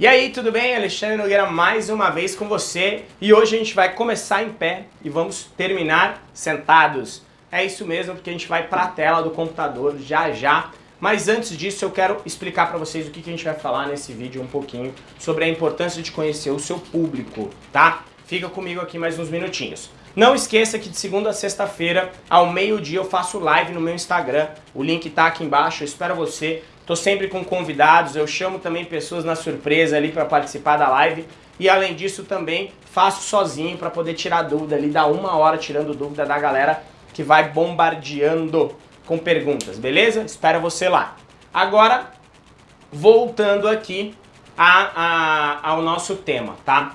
E aí, tudo bem? Alexandre Nogueira mais uma vez com você e hoje a gente vai começar em pé e vamos terminar sentados. É isso mesmo, porque a gente vai para a tela do computador já já. Mas antes disso eu quero explicar para vocês o que, a gente vai falar nesse vídeo um pouquinho sobre a importância de conhecer o seu público, tá? Fica comigo aqui mais uns minutinhos. Não esqueça que de segunda a sexta-feira, ao meio-dia, eu faço live no meu Instagram. O link tá aqui embaixo, eu espero você. Tô sempre com convidados, eu chamo também pessoas na surpresa ali para participar da live. E além disso também faço sozinho para poder tirar dúvida ali, dar uma hora tirando dúvida da galera que vai bombardeando com perguntas, beleza? Espero você lá. Agora, voltando aqui a, a, ao nosso tema, tá?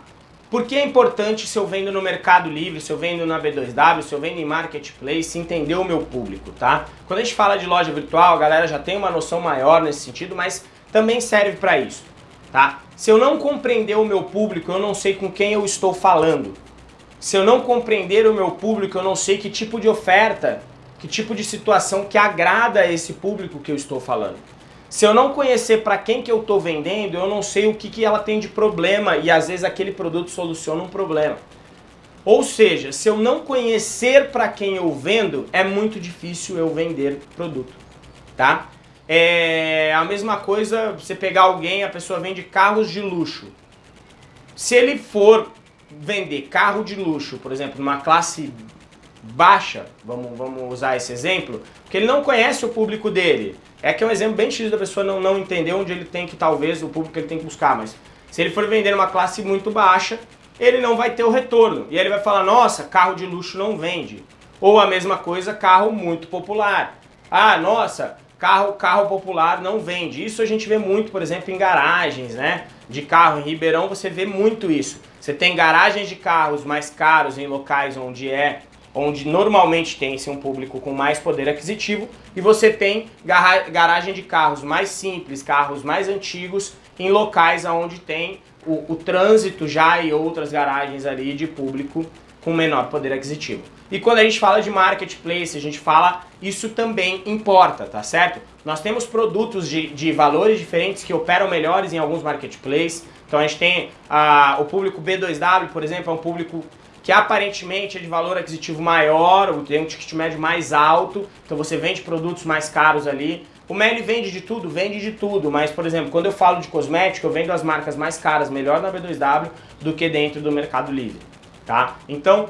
Por que é importante se eu vendo no Mercado Livre, se eu vendo na B2W, se eu vendo em Marketplace, entender o meu público, tá? Quando a gente fala de loja virtual, a galera já tem uma noção maior nesse sentido, mas também serve para isso, tá? Se eu não compreender o meu público, eu não sei com quem eu estou falando. Se eu não compreender o meu público, eu não sei que tipo de oferta, que tipo de situação que agrada esse público que eu estou falando. Se eu não conhecer para quem que eu estou vendendo, eu não sei o que, que ela tem de problema e às vezes aquele produto soluciona um problema. Ou seja, se eu não conhecer para quem eu vendo, é muito difícil eu vender produto, tá? É a mesma coisa você pegar alguém, a pessoa vende carros de luxo. Se ele for vender carro de luxo, por exemplo, numa classe baixa, vamos, vamos usar esse exemplo, porque ele não conhece o público dele. É que é um exemplo bem difícil da pessoa não, não entender onde ele tem que, talvez, o público que ele tem que buscar, mas se ele for vender uma classe muito baixa, ele não vai ter o retorno. E ele vai falar, nossa, carro de luxo não vende. Ou a mesma coisa, carro muito popular. Ah, nossa, carro, carro popular não vende. Isso a gente vê muito, por exemplo, em garagens, né? De carro em Ribeirão você vê muito isso. Você tem garagens de carros mais caros em locais onde é onde normalmente tem-se um público com mais poder aquisitivo, e você tem garagem de carros mais simples, carros mais antigos, em locais onde tem o, o trânsito já e outras garagens ali de público com menor poder aquisitivo. E quando a gente fala de marketplace, a gente fala, isso também importa, tá certo? Nós temos produtos de, de valores diferentes que operam melhores em alguns marketplaces. Então a gente tem ah, o público B2W, por exemplo, é um público que aparentemente é de valor aquisitivo maior, tem um ticket médio mais alto, então você vende produtos mais caros ali. O Meli vende de tudo? Vende de tudo, mas, por exemplo, quando eu falo de cosmético, eu vendo as marcas mais caras, melhor na B2W, do que dentro do Mercado Livre, tá? Então,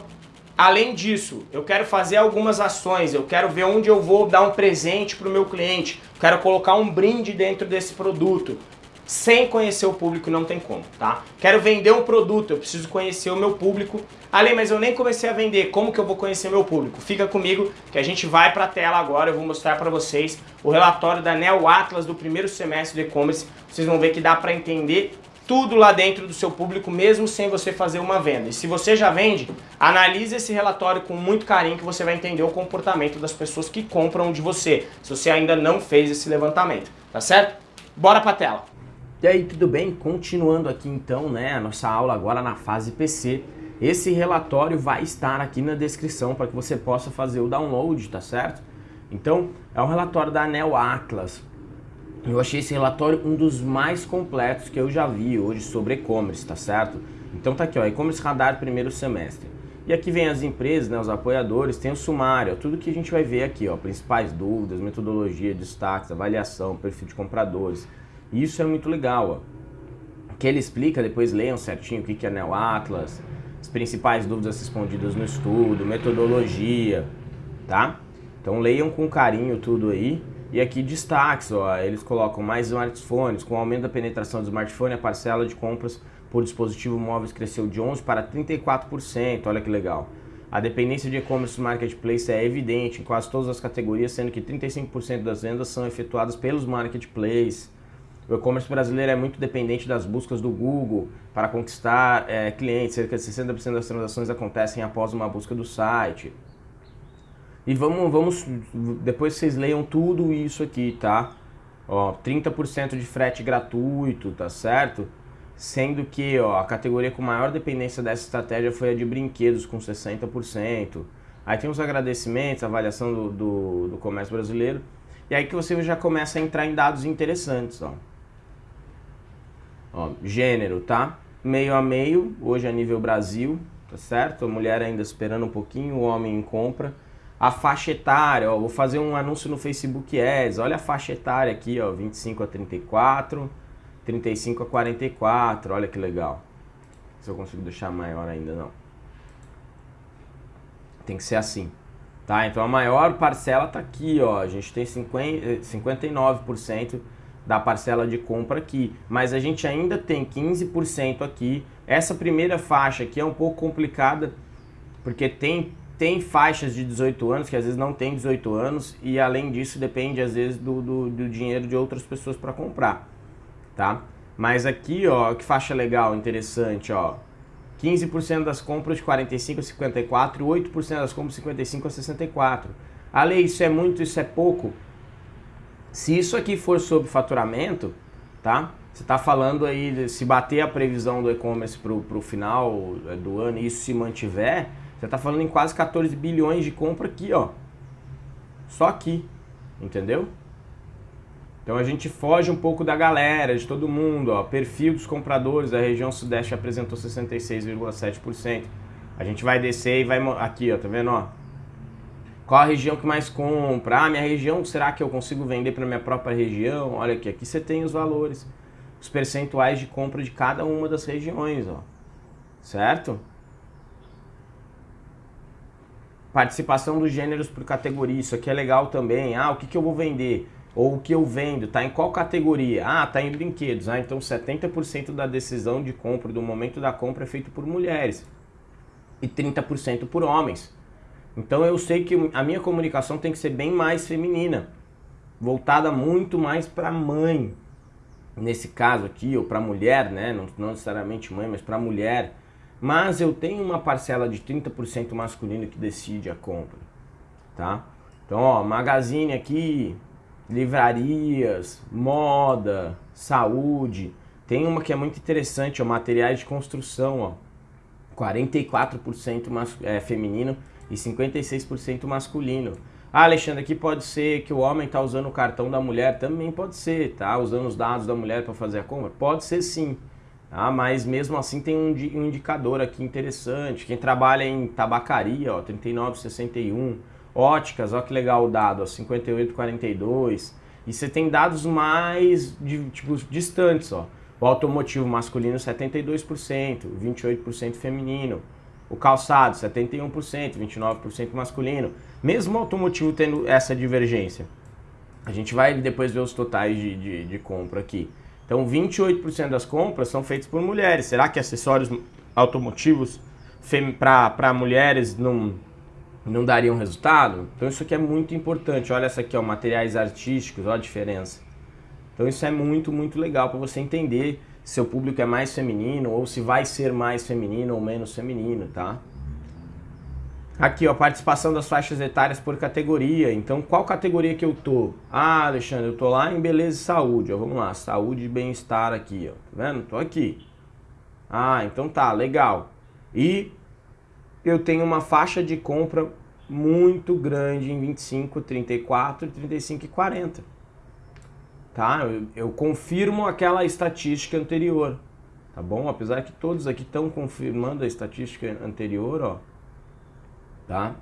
além disso, eu quero fazer algumas ações, eu quero ver onde eu vou dar um presente para o meu cliente, quero colocar um brinde dentro desse produto, sem conhecer o público não tem como, tá? Quero vender um produto, eu preciso conhecer o meu público. Ale, mas eu nem comecei a vender, como que eu vou conhecer meu público? Fica comigo que a gente vai para a tela agora, eu vou mostrar para vocês o relatório da Neo Atlas do primeiro semestre do e-commerce. Vocês vão ver que dá para entender tudo lá dentro do seu público, mesmo sem você fazer uma venda. E se você já vende, analise esse relatório com muito carinho que você vai entender o comportamento das pessoas que compram de você, se você ainda não fez esse levantamento, tá certo? Bora para a tela! E aí, tudo bem? Continuando aqui então, né, a nossa aula agora na fase PC. Esse relatório vai estar aqui na descrição para que você possa fazer o download, tá certo? Então, é um relatório da Anel Atlas. Eu achei esse relatório um dos mais completos que eu já vi hoje sobre e-commerce, tá certo? Então tá aqui, ó, e-commerce radar primeiro semestre. E aqui vem as empresas, né, os apoiadores, tem o sumário, ó, tudo que a gente vai ver aqui, ó, principais dúvidas, metodologia, destaques, avaliação, perfil de compradores, isso é muito legal, ó. Que ele explica, depois leiam certinho o que é Neo Atlas, as principais dúvidas respondidas no estudo, metodologia, tá? Então leiam com carinho tudo aí. E aqui destaques, ó, eles colocam mais smartphones, com o aumento da penetração do smartphone, a parcela de compras por dispositivo móveis cresceu de 11% para 34%, olha que legal. A dependência de e-commerce marketplace é evidente em quase todas as categorias, sendo que 35% das vendas são efetuadas pelos marketplaces. O e-commerce brasileiro é muito dependente das buscas do Google para conquistar é, clientes, cerca de 60% das transações acontecem após uma busca do site. E vamos, vamos, depois vocês leiam tudo isso aqui, tá? Ó, 30% de frete gratuito, tá certo? Sendo que ó, a categoria com maior dependência dessa estratégia foi a de brinquedos, com 60%. Aí tem os agradecimentos, avaliação do, do, do comércio brasileiro. E aí que você já começa a entrar em dados interessantes, ó. Ó, gênero, tá? Meio a meio, hoje a nível Brasil, tá certo? A mulher ainda esperando um pouquinho, o homem em compra. A faixa etária, ó, vou fazer um anúncio no Facebook Ads, olha a faixa etária aqui, ó, 25 a 34, 35 a 44, olha que legal. Se eu consigo deixar maior ainda, não. Tem que ser assim. Tá? Então a maior parcela está aqui, ó. A gente tem 50, 59% da parcela de compra aqui, mas a gente ainda tem 15% aqui. Essa primeira faixa aqui é um pouco complicada, porque tem, tem faixas de 18 anos que às vezes não tem 18 anos e além disso depende às vezes do, do, do dinheiro de outras pessoas para comprar, tá? Mas aqui, ó, que faixa legal, interessante, ó. 15% das compras de 45 a 54 e 8% das compras de 55 a 64. Ale, isso é muito, isso é pouco? Se isso aqui for sobre faturamento, tá? Você está falando aí, se bater a previsão do e-commerce para o final é, do ano e isso se mantiver, você está falando em quase 14 bilhões de compra aqui, ó. Só aqui, entendeu? Então a gente foge um pouco da galera, de todo mundo. Ó. Perfil dos compradores da região sudeste apresentou 66,7%. A gente vai descer e vai... Aqui, ó, tá vendo? Ó? Qual a região que mais compra? Ah, minha região, será que eu consigo vender para minha própria região? Olha aqui, aqui você tem os valores. Os percentuais de compra de cada uma das regiões, ó. Certo? Participação dos gêneros por categoria, isso aqui é legal também. Ah, o que, que eu vou vender? Ou o que eu vendo, tá em qual categoria? Ah, tá em brinquedos. Ah, então 70% da decisão de compra, do momento da compra, é feito por mulheres. E 30% por homens. Então eu sei que a minha comunicação tem que ser bem mais feminina. Voltada muito mais para mãe. Nesse caso aqui, ou para mulher, né? Não, não necessariamente mãe, mas para mulher. Mas eu tenho uma parcela de 30% masculino que decide a compra. Tá? Então, ó, magazine aqui, livrarias, moda, saúde. Tem uma que é muito interessante, ó, materiais de construção, ó. 44% mas, é, feminino e 56% masculino. Ah, Alexandre, aqui pode ser que o homem está usando o cartão da mulher, também pode ser, tá? Usando os dados da mulher para fazer a compra? Pode ser sim. Ah, mas mesmo assim tem um, um indicador aqui interessante. Quem trabalha em tabacaria, ó, 39,61 Óticas, olha que legal o dado, ó, 58,42. E você tem dados mais de, tipo, distantes, ó. O automotivo masculino 72%, 28% feminino. O calçado 71%, 29% masculino. Mesmo o automotivo tendo essa divergência. A gente vai depois ver os totais de, de, de compra aqui. Então 28% das compras são feitas por mulheres. Será que acessórios automotivos para mulheres não não dariam resultado? Então isso aqui é muito importante. Olha essa aqui, ó, materiais artísticos, olha a diferença. Então isso é muito, muito legal para você entender seu público é mais feminino ou se vai ser mais feminino ou menos feminino, tá? Aqui, ó, participação das faixas etárias por categoria. Então, qual categoria que eu tô? Ah, Alexandre, eu tô lá em beleza e saúde. Ó, vamos lá, saúde e bem-estar aqui, ó. Tá vendo? Tô aqui. Ah, então tá, legal. E eu tenho uma faixa de compra muito grande em 25, 34, 35 e 40. Tá? Eu, eu confirmo aquela estatística anterior. Tá bom? Apesar que todos aqui estão confirmando a estatística anterior, ó. Tá?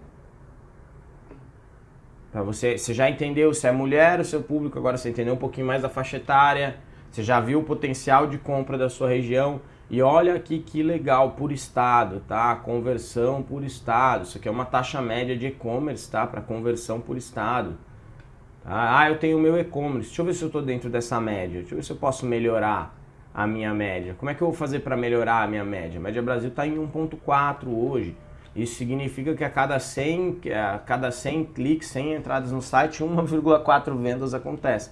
Pra você, você já entendeu se é mulher, o seu público, agora você entendeu um pouquinho mais da faixa etária, você já viu o potencial de compra da sua região, e olha aqui que legal, por estado, tá? Conversão por estado. Isso aqui é uma taxa média de e-commerce, tá? Para conversão por estado. Tá? Ah, eu tenho o meu e-commerce. Deixa eu ver se eu estou dentro dessa média. Deixa eu ver se eu posso melhorar a minha média. Como é que eu vou fazer para melhorar a minha média? A média Brasil está em 1.4 hoje. Isso significa que a cada 100, a cada 100 cliques, 100 entradas no site, 1,4 vendas acontece.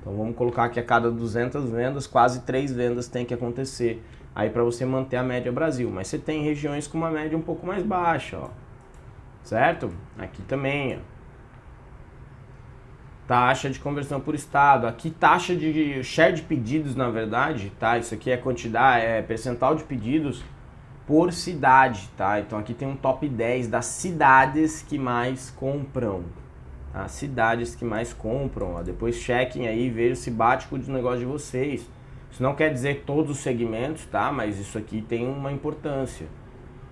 Então vamos colocar que a cada 200 vendas, quase 3 vendas tem que acontecer aí para você manter a média Brasil. Mas você tem regiões com uma média um pouco mais baixa, ó. Certo? Aqui também, ó. Taxa de conversão por estado. Aqui taxa de share de pedidos, na verdade, tá? Isso aqui é quantidade, é percentual de pedidos por cidade, tá? Então aqui tem um top 10 das cidades que mais compram. Tá? Cidades que mais compram, ó. Depois chequem aí, vejam se bate com o negócio de vocês. Isso não quer dizer todos os segmentos, tá? Mas isso aqui tem uma importância.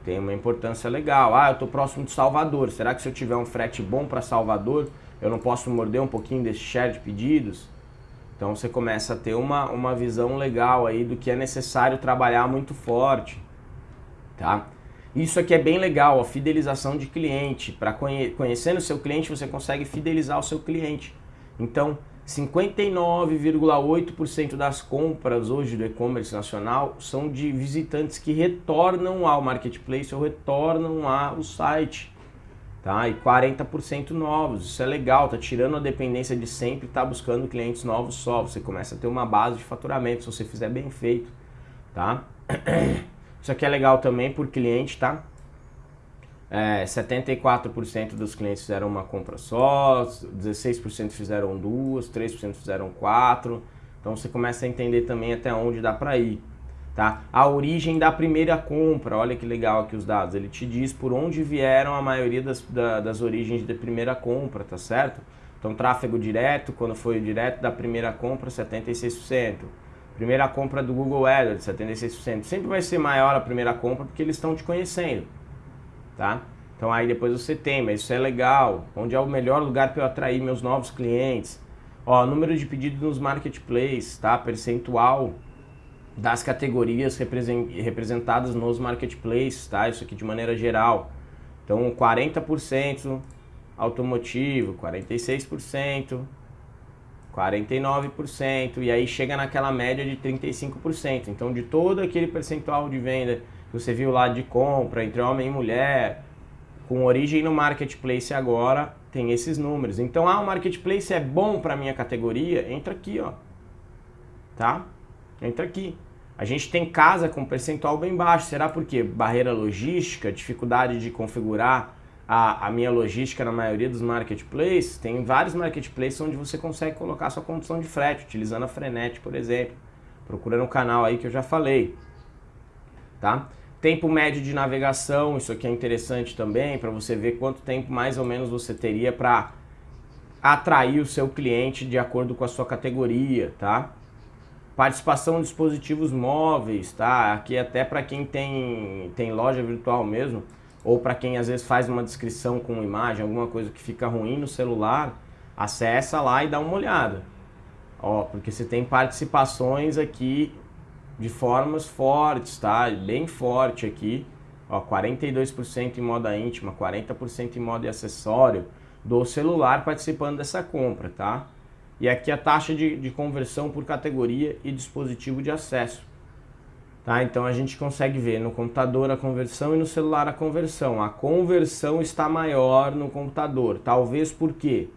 Tem uma importância legal. Ah, eu estou próximo de Salvador. Será que se eu tiver um frete bom para Salvador, eu não posso morder um pouquinho desse share de pedidos? Então você começa a ter uma, uma visão legal aí do que é necessário trabalhar muito forte, tá? Isso aqui é bem legal, a fidelização de cliente. Para conhe conhecendo o seu cliente, você consegue fidelizar o seu cliente. Então, 59,8% das compras hoje do e-commerce nacional são de visitantes que retornam ao marketplace ou retornam ao site tá? E 40% novos, isso é legal, tá tirando a dependência de sempre tá buscando clientes novos só, você começa a ter uma base de faturamento se você fizer bem feito, tá? Isso aqui é legal também por cliente, tá? É, 74% dos clientes fizeram uma compra só, 16% fizeram duas, 3% fizeram quatro, então você começa a entender também até onde dá para ir. Tá? A origem da primeira compra, olha que legal aqui os dados, ele te diz por onde vieram a maioria das, da, das origens da primeira compra, tá certo? Então tráfego direto, quando foi direto da primeira compra, 76%. Primeira compra do Google AdWords, 76%. Sempre vai ser maior a primeira compra porque eles estão te conhecendo, tá? Então aí depois você tem, mas isso é legal. Onde é o melhor lugar para eu atrair meus novos clientes? Ó, número de pedidos nos marketplaces, tá? Percentual das categorias representadas nos marketplaces, tá? Isso aqui de maneira geral. Então, 40% automotivo, 46%, 49%, e aí chega naquela média de 35%. Então, de todo aquele percentual de venda que você viu lá de compra entre homem e mulher, com origem no marketplace agora, tem esses números. Então, ah, o marketplace é bom para minha categoria? Entra aqui, ó. Tá? Entra aqui. A gente tem casa com percentual bem baixo. Será porque barreira logística, dificuldade de configurar a, a, minha logística na maioria dos marketplaces? Tem vários marketplaces onde você consegue colocar sua condição de frete, utilizando a Frenet, por exemplo. Procurando o canal aí que eu já falei. Tá? Tempo médio de navegação, isso aqui é interessante também, para você ver quanto tempo mais ou menos você teria para atrair o seu cliente de acordo com a sua categoria, tá? Participação em dispositivos móveis, tá? Aqui até para quem tem, tem loja virtual mesmo, ou para quem às vezes faz uma descrição com imagem, alguma coisa que fica ruim no celular, acessa lá e dá uma olhada. Ó, porque você tem participações aqui de formas fortes, tá? Bem forte aqui. Ó, 42% em moda íntima, 40% em moda e acessório do celular participando dessa compra, tá? E aqui a taxa de, de conversão por categoria e dispositivo de acesso. Tá? Então a gente consegue ver no computador a conversão e no celular a conversão. A conversão está maior no computador. Talvez por quê?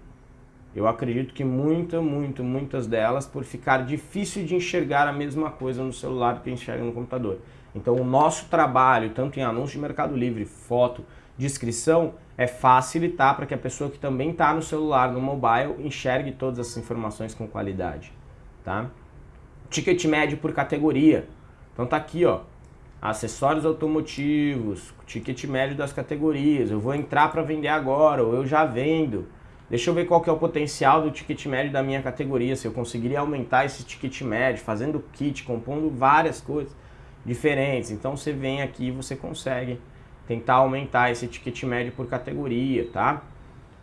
Eu acredito que muita, muito, muitas delas por ficar difícil de enxergar a mesma coisa no celular que enxerga no computador. Então o nosso trabalho, tanto em anúncio de Mercado Livre, foto, descrição, é facilitar para que a pessoa que também está no celular, no mobile, enxergue todas essas informações com qualidade. Tá? Ticket médio por categoria. Então tá aqui, ó, acessórios automotivos, ticket médio das categorias. Eu vou entrar para vender agora, ou eu já vendo. Deixa eu ver qual que é o potencial do ticket médio da minha categoria, se eu conseguiria aumentar esse ticket médio, fazendo kit, compondo várias coisas diferentes. Então você vem aqui e você consegue tentar aumentar esse ticket médio por categoria, tá?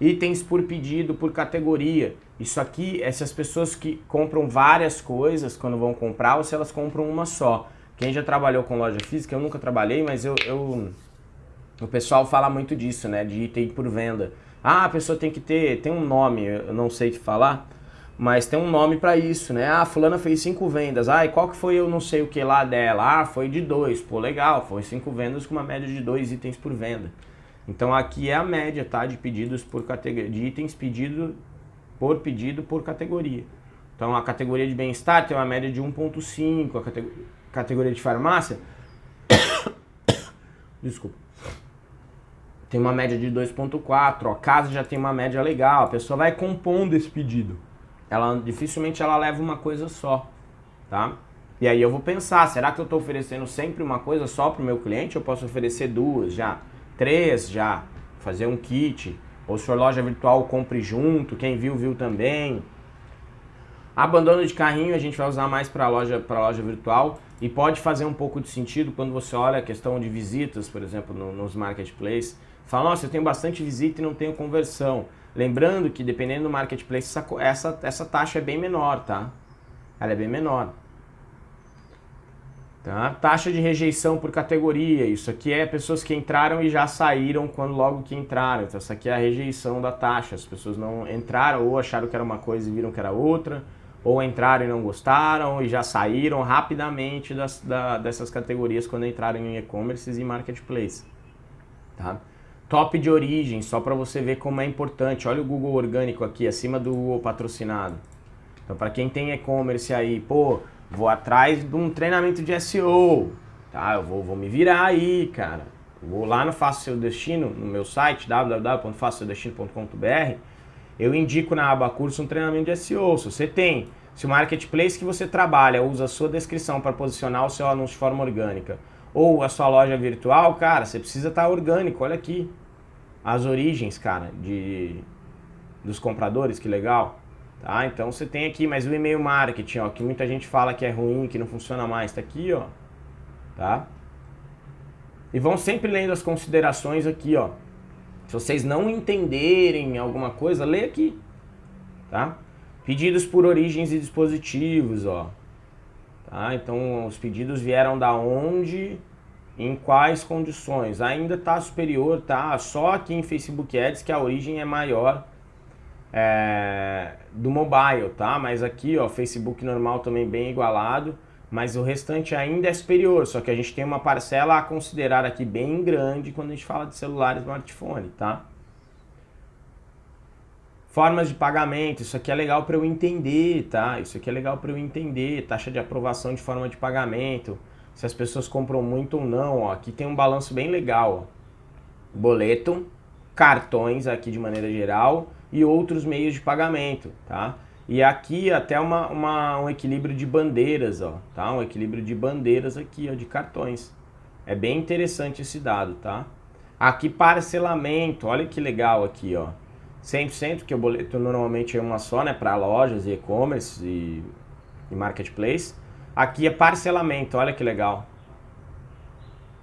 Itens por pedido por categoria. Isso aqui é se as pessoas que compram várias coisas quando vão comprar ou se elas compram uma só. Quem já trabalhou com loja física, eu nunca trabalhei, mas eu, eu o pessoal fala muito disso, né? De item por venda. Ah, a pessoa tem que ter, tem um nome, eu não sei te falar, mas tem um nome para isso, né? Ah, fulana fez cinco vendas. Ah, e qual que foi eu não sei o que lá dela? Ah, foi de dois. Pô, legal, foi cinco vendas com uma média de dois itens por venda. Então aqui é a média, tá? De pedidos por categoria, de itens pedido por pedido por categoria. Então a categoria de bem-estar tem uma média de 1.5, a categoria, categoria de farmácia desculpa tem uma média de 2.4, a casa já tem uma média legal, a pessoa vai compondo esse pedido ela dificilmente ela leva uma coisa só, tá? E aí eu vou pensar, será que eu estou oferecendo sempre uma coisa só para o meu cliente? Eu posso oferecer duas já, três já, fazer um kit, ou se for loja virtual, compre junto, quem viu, viu também. Abandono de carrinho a gente vai usar mais para loja, loja virtual e pode fazer um pouco de sentido quando você olha a questão de visitas, por exemplo, no, nos marketplaces. Fala, nossa, eu tenho bastante visita e não tenho conversão. Lembrando que dependendo do marketplace, essa, essa, essa taxa é bem menor, tá? Ela é bem menor. Tá? Taxa de rejeição por categoria, isso aqui é pessoas que entraram e já saíram quando logo que entraram. Então, essa aqui é a rejeição da taxa. As pessoas não entraram ou acharam que era uma coisa e viram que era outra, ou entraram e não gostaram e já saíram rapidamente das, da, dessas categorias quando entraram em e-commerce e marketplace. Tá? Top de origem, só para você ver como é importante. Olha o Google orgânico aqui, acima do Google patrocinado. Então, para quem tem e-commerce aí, pô, Vou atrás de um treinamento de SEO, tá? Eu vou, vou me virar aí, cara. Vou lá no Faça Seu Destino, no meu site, www.façaseudestino.com.br, eu indico na aba curso um treinamento de SEO. Se você tem, se o marketplace que você trabalha usa a sua descrição para posicionar o seu anúncio de forma orgânica, ou a sua loja virtual, cara, você precisa estar tá orgânico, olha aqui. As origens, cara, de, dos compradores, que legal. Tá? Então você tem aqui, mas o e-mail marketing, ó, que muita gente fala que é ruim, que não funciona mais, tá aqui, ó. Tá? E vão sempre lendo as considerações aqui, ó. Se vocês não entenderem alguma coisa, lê aqui. Tá? Pedidos por origens e dispositivos, ó. Tá? Então os pedidos vieram da onde, em quais condições. Ainda está superior, tá? Só aqui em Facebook Ads que a origem é maior é, do mobile, tá? Mas aqui, ó, Facebook normal também bem igualado, mas o restante ainda é superior, só que a gente tem uma parcela a considerar aqui bem grande quando a gente fala de celular e smartphone, tá? Formas de pagamento, isso aqui é legal para eu entender, tá? Isso aqui é legal para eu entender, taxa de aprovação de forma de pagamento, se as pessoas compram muito ou não, ó. Aqui tem um balanço bem legal, ó. Boleto, cartões aqui de maneira geral, e outros meios de pagamento, tá? E aqui até uma, uma, um equilíbrio de bandeiras, ó, tá? Um equilíbrio de bandeiras aqui, ó, de cartões. É bem interessante esse dado, tá? Aqui parcelamento, olha que legal aqui, ó. 100%, que o boleto normalmente é uma só, né, para lojas e e-commerce e, e marketplace. Aqui é parcelamento, olha que legal.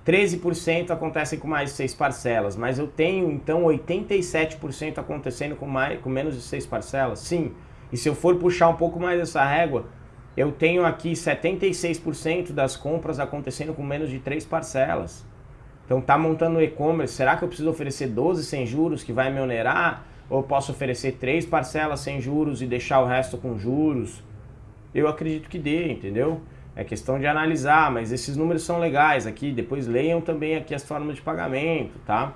13% acontecem com mais de 6 parcelas, mas eu tenho então 87% acontecendo com, mais, com menos de 6 parcelas? Sim. E se eu for puxar um pouco mais essa régua, eu tenho aqui 76% das compras acontecendo com menos de 3 parcelas. Então tá montando e-commerce, será que eu preciso oferecer 12 sem juros que vai me onerar? Ou posso oferecer 3 parcelas sem juros e deixar o resto com juros? Eu acredito que dê, entendeu? É questão de analisar, mas esses números são legais aqui. Depois leiam também aqui as formas de pagamento, tá?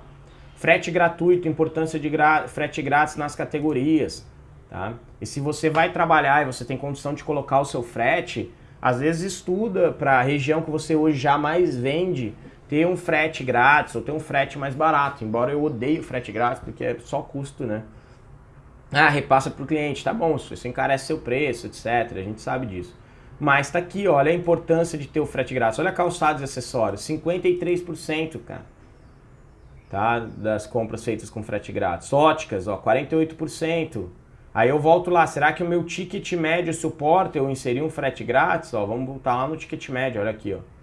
Frete gratuito, importância de frete grátis nas categorias, tá? E se você vai trabalhar e você tem condição de colocar o seu frete, às vezes estuda para a região que você hoje já mais vende, ter um frete grátis ou ter um frete mais barato. Embora eu odeie o frete grátis porque é só custo, né? Ah, repassa para o cliente, tá bom, isso encarece seu preço, etc. A gente sabe disso. Mas está aqui, olha a importância de ter o frete grátis. Olha calçados e acessórios, 53%, cara. Tá? Das compras feitas com frete grátis. Óticas, ó, 48%. Aí eu volto lá, será que o meu ticket médio suporta eu inserir um frete grátis? Ó, vamos voltar lá no ticket médio, olha aqui, ó.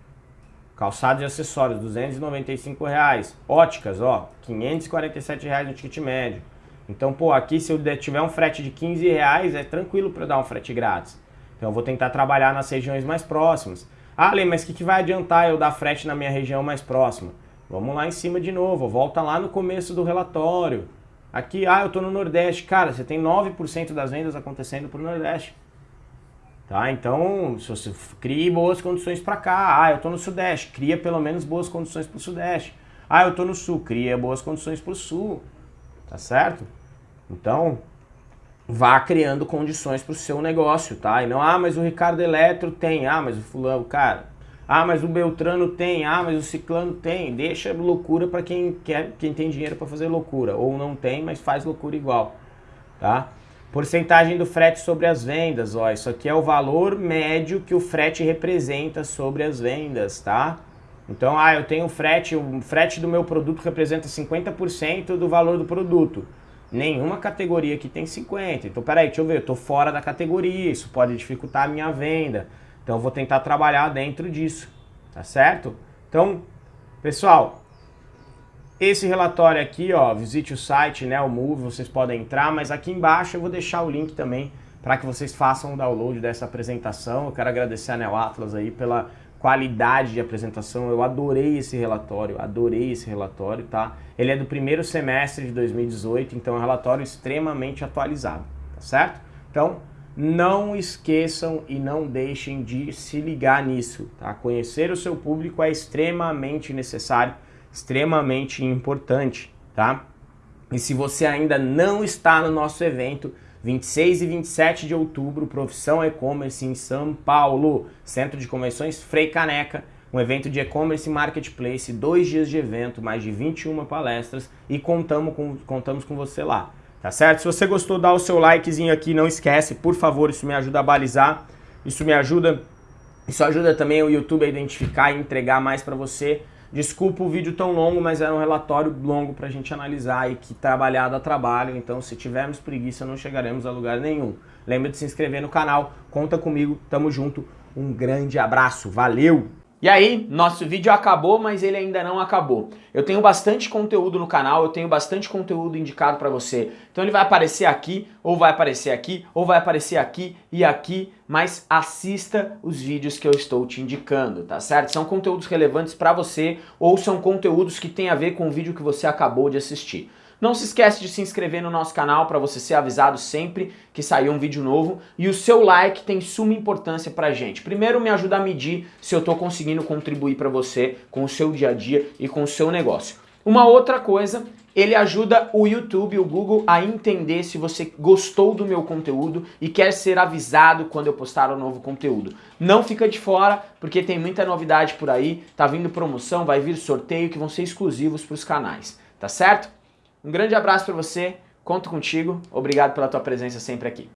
Calçados e acessórios, 295 reais. Óticas, ó, 547 reais no ticket médio. Então, pô, aqui se eu tiver um frete de 15 reais, é tranquilo para dar um frete grátis. Então eu vou tentar trabalhar nas regiões mais próximas. Ah, Lê, mas o que, que vai adiantar eu dar frete na minha região mais próxima? Vamos lá em cima de novo, volta lá no começo do relatório. Aqui, ah, eu estou no Nordeste. Cara, você tem 9% das vendas acontecendo para o Nordeste. Tá? Então, se você crie boas condições para cá. Ah, eu estou no Sudeste. Cria pelo menos boas condições para o Sudeste. Ah, eu estou no Sul. Cria boas condições para o Sul. Tá certo? Então, vá criando condições para o seu negócio, tá? E não, ah, mas o Ricardo Eletro tem, ah, mas o fulano, cara, ah, mas o Beltrano tem, ah, mas o Ciclano tem. Deixa loucura para quem quer, quem tem dinheiro para fazer loucura, ou não tem, mas faz loucura igual, tá? Porcentagem do frete sobre as vendas, ó, isso aqui é o valor médio que o frete representa sobre as vendas, tá? Então, ah, eu tenho frete, o frete do meu produto representa 50% do valor do produto. Nenhuma categoria aqui tem 50. Então, peraí, deixa eu ver, eu tô fora da categoria, isso pode dificultar a minha venda. Então, eu vou tentar trabalhar dentro disso, tá certo? Então, pessoal, esse relatório aqui, ó, visite o site, né, o Move, vocês podem entrar, mas aqui embaixo eu vou deixar o link também para que vocês façam o download dessa apresentação. Eu quero agradecer a Neo Atlas aí pela qualidade de apresentação. Eu adorei esse relatório, adorei esse relatório, tá? Ele é do primeiro semestre de 2018, então é um relatório extremamente atualizado, tá certo? Então, não esqueçam e não deixem de se ligar nisso, tá? Conhecer o seu público é extremamente necessário, extremamente importante, tá? E se você ainda não está no nosso evento, 26 e 27 de outubro, Profissão E-Commerce em São Paulo, Centro de Convenções Frei Caneca, um evento de e-commerce marketplace, dois dias de evento, mais de 21 palestras e contamos com, contamos com você lá. Tá certo? Se você gostou, dá o seu likezinho aqui, não esquece, por favor, isso me ajuda a balizar, isso me ajuda, isso ajuda também o YouTube a identificar e entregar mais para você Desculpa o vídeo tão longo, mas era um relatório longo para a gente analisar e que trabalhado a trabalho, então se tivermos preguiça não chegaremos a lugar nenhum. Lembra de se inscrever no canal, conta comigo, tamo junto, um grande abraço, valeu! E aí, nosso vídeo acabou, mas ele ainda não acabou. Eu tenho bastante conteúdo no canal, eu tenho bastante conteúdo indicado para você. Então ele vai aparecer aqui, ou vai aparecer aqui, ou vai aparecer aqui e aqui, mas assista os vídeos que eu estou te indicando, tá certo? São conteúdos relevantes para você, ou são conteúdos que têm a ver com o vídeo que você acabou de assistir. Não se esquece de se inscrever no nosso canal para você ser avisado sempre que sair um vídeo novo e o seu like tem suma importância pra gente. Primeiro me ajuda a medir se eu estou conseguindo contribuir para você com o seu dia a dia e com o seu negócio. Uma outra coisa, ele ajuda o YouTube, o Google a entender se você gostou do meu conteúdo e quer ser avisado quando eu postar um novo conteúdo. Não fica de fora, porque tem muita novidade por aí, tá vindo promoção, vai vir sorteio que vão ser exclusivos para os canais, tá certo? Um grande abraço para você, conto contigo, obrigado pela tua presença sempre aqui.